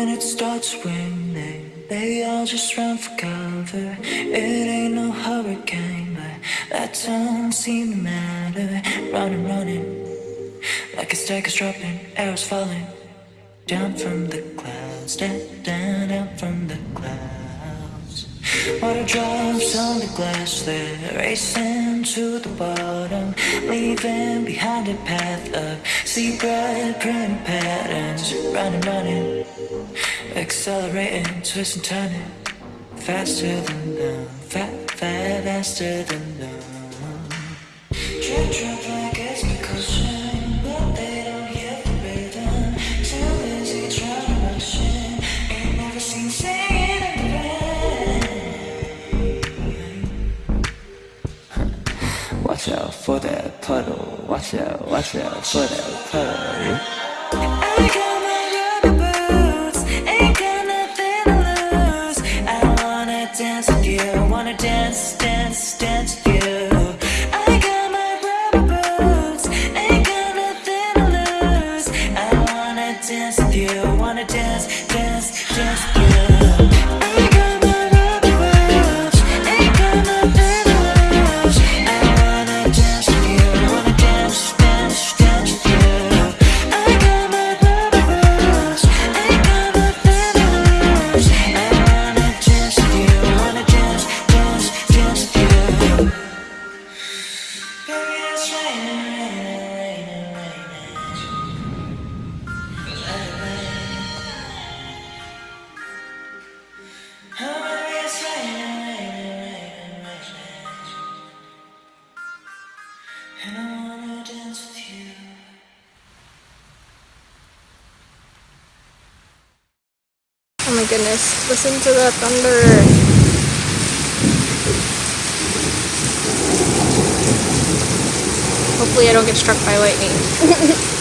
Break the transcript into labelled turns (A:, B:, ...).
A: when it starts raining, they all just run for cover. It ain't no hurricane, but that don't seem to matter. Running, running, like a stack is dropping, arrows falling down from the clouds, down, down, down from the clouds. Water drops on the glass, they're racing to the bottom, leaving behind a path of zebra print patterns. Running, running, accelerating, twisting, turning, faster than them, fat, fat, faster than drip Watch out for that puddle. Watch out, watch out for that puddle. I got my rubber boots, ain't got nothing to lose. I wanna dance with you, wanna dance, dance, dance with you. I got my rubber boots, ain't got nothing to lose. I wanna dance with you, wanna dance, dance, dance with you.
B: Oh my goodness, listen to the thunder. Hopefully I don't get struck by lightning.